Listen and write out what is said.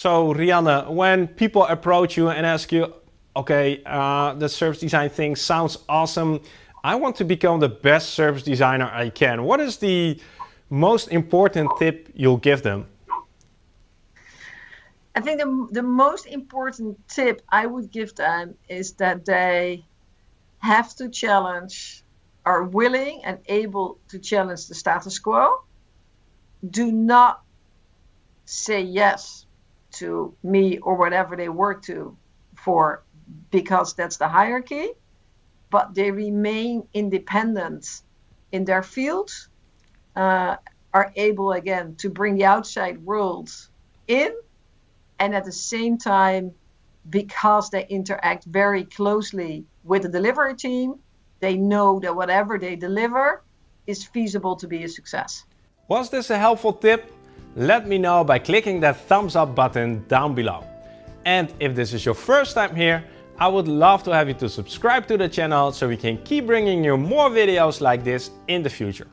So Rianne, when people approach you and ask you, okay, uh, the service design thing sounds awesome. I want to become the best service designer I can. What is the most important tip you'll give them? I think the, the most important tip I would give them is that they have to challenge, are willing and able to challenge the status quo. Do not say yes to me or whatever they work to for because that's the hierarchy, but they remain independent in their field, uh, are able again to bring the outside world in, and at the same time, because they interact very closely with the delivery team, they know that whatever they deliver is feasible to be a success. Was this a helpful tip? Let me know by clicking that thumbs up button down below. And if this is your first time here, I would love to have you to subscribe to the channel so we can keep bringing you more videos like this in the future.